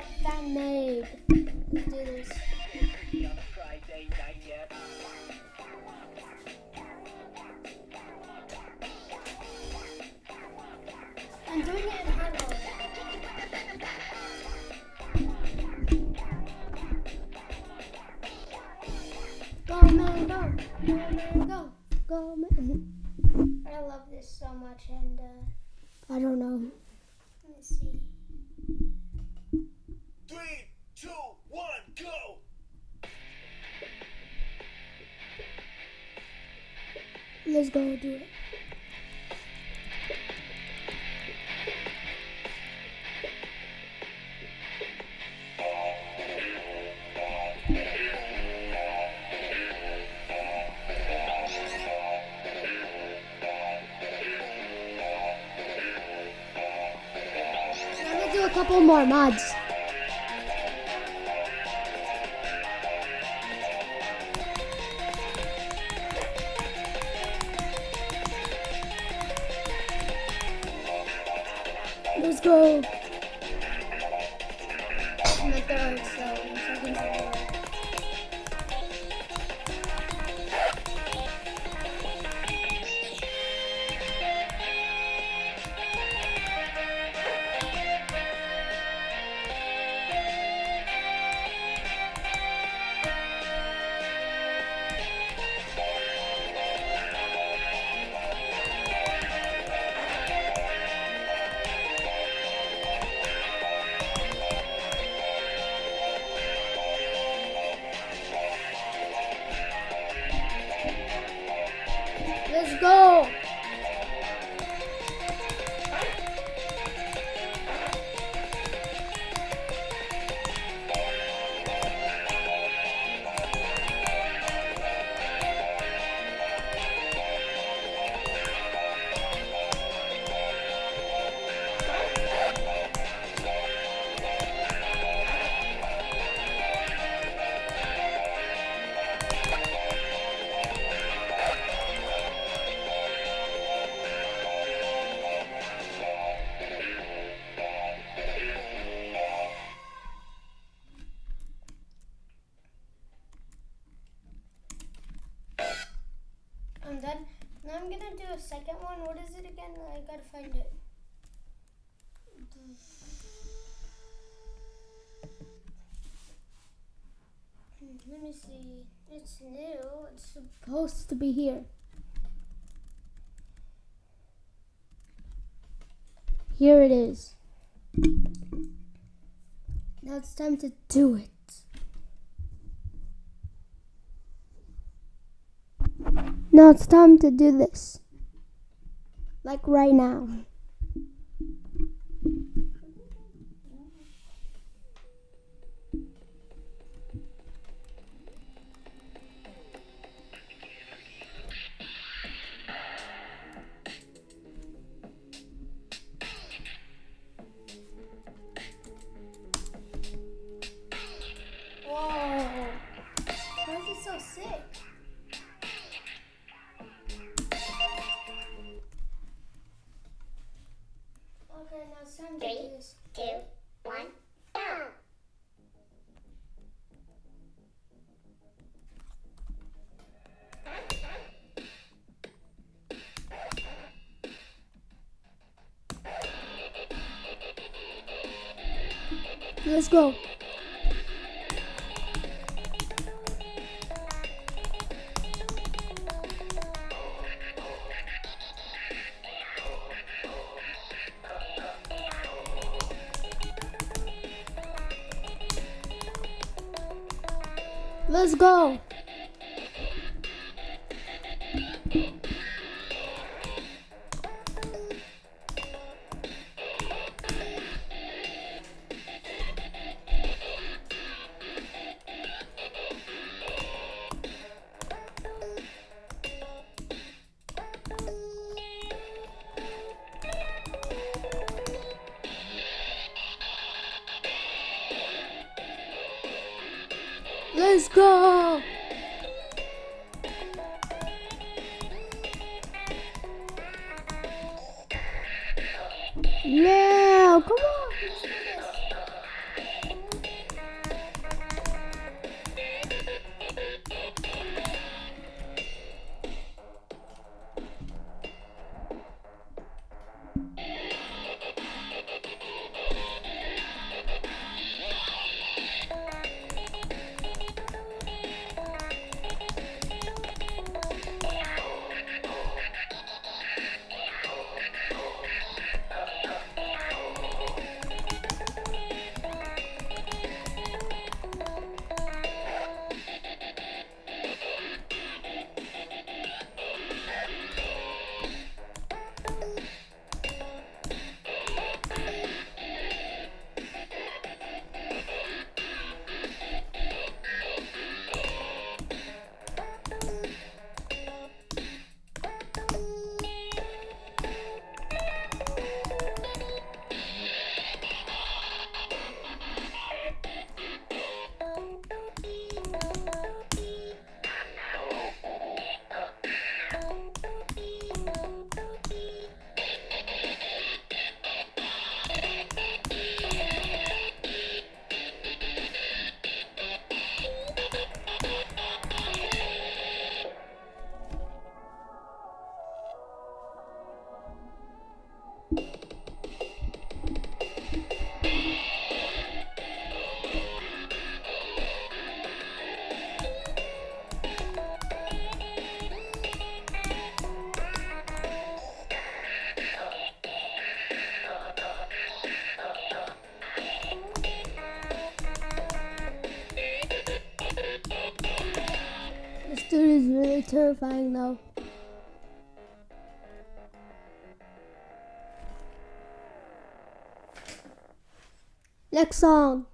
Fan made. Let's do this. Friday night yet. I'm doing it in. Go man, go. Go man, go. Go man. I love this so much and uh, I don't know. Let me see. Two, one, go! Let's go do it. Couple more mods. Let's go. One. What is it again? I gotta find it. Hmm, let me see. It's new. It's supposed to be here. Here it is. Now it's time to do it. Now it's time to do this. Like right now. Let's go. Let's go. Go. Terrifying though. Next song.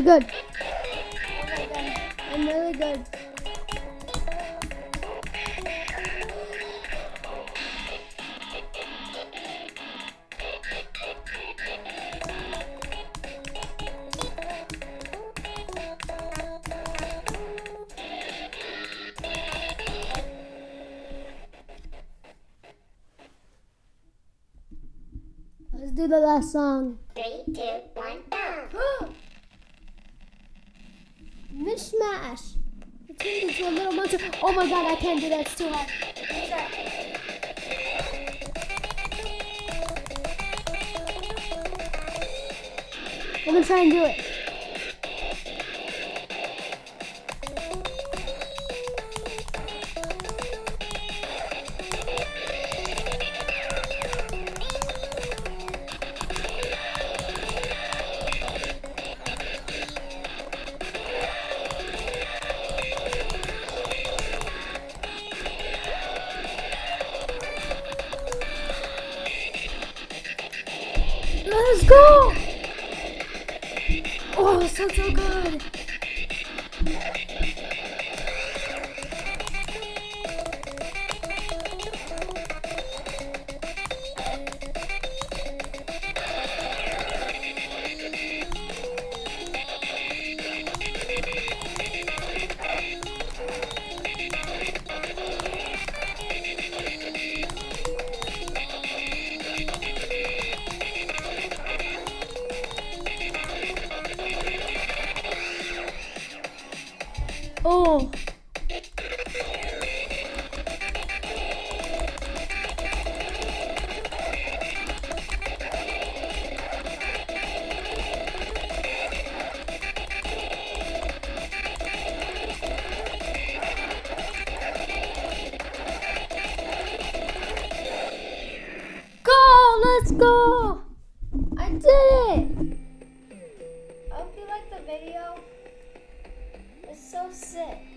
Really good. I'm really good. Let's do the last song. Three, two, one, go. Mishmash. It turned into a little monster. Oh my god, I can't do that. It's too hard. I'm gonna try and do it. Go! Oh, it sounds so good. Oh. Go! Let's go! I did it! It's